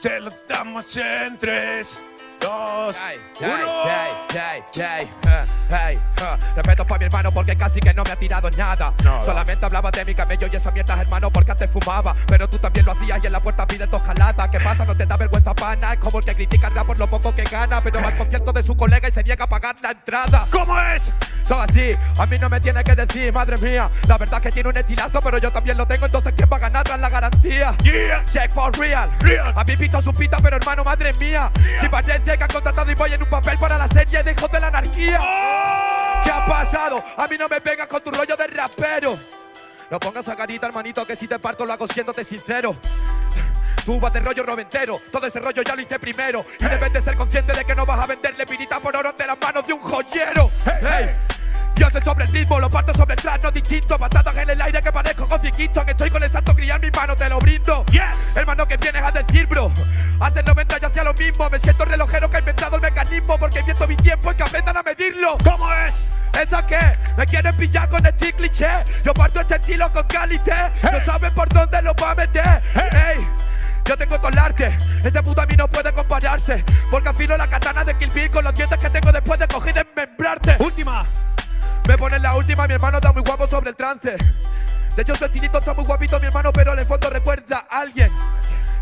Se lo damos en 3, 2, Hey, 1. Hey, hey, hey, hey, hey, uh. Respeto para mi hermano porque casi que no me ha tirado nada. Solamente hablaba de mi camello y esas mierdas, hermano, porque antes fumaba. Pero tú también lo hacías y en la puerta pides dos calatas. ¿Qué pasa? No te da vergüenza pana. Es como el que critica al por lo poco que gana. Pero va al concierto de su colega y se niega a pagar la entrada. ¿Cómo es? Son así, a mí no me tiene que decir, madre mía. La verdad es que tiene un estilazo, pero yo también lo tengo. Entonces, ¿quién va a ganar tras la garantía? Yeah. Check for real. Real. A mí pito su pita, pero hermano, madre mía. Si parece que han contratado y voy en un papel para la serie de hijos de la anarquía. ¡Oh! ¿Qué ha pasado? A mí no me vengas con tu rollo de rapero. No pongas a carita, hermanito, que si te parto lo hago siéndote sincero. Tú vas de rollo noventero, todo ese rollo ya lo hice primero. Y debes de ser consciente de que no vas a venderle pirita por oro ante las manos de un joyero. Hey, Yo sé sobre el ritmo, lo parto sobre el trans, no distinto. Patadas en el aire que parezco Kofi Kingston. Estoy con el santo en mis manos, te lo brindo. Yes. Hermano, que vienes a decir, bro? Hace 90 yo hacía lo mismo. Me siento relojero que mecanismo. Porque invierto mi tiempo y que aprendan a medirlo. ¿Cómo es? ¿Eso qué? ¿Me quieren pillar con este cliché? Yo parto este estilo con calité No saben por dónde lo va a meter Ey, yo tengo todo el arte Este puto a mí no puede compararse Porque afilo la katana de Kill Bill Con los dientes que tengo después de coger y desmembrarte Última. Me ponen la última, mi hermano está muy guapo sobre el trance De hecho su estilito está muy guapito mi hermano Pero en el fondo recuerda a alguien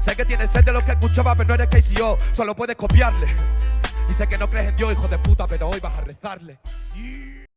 Sé que tienes sed de lo que escuchaba Pero no eres KCO, solo puedes copiarle Y sé que no crees en Dios, hijo de puta Pero hoy vas a rezarle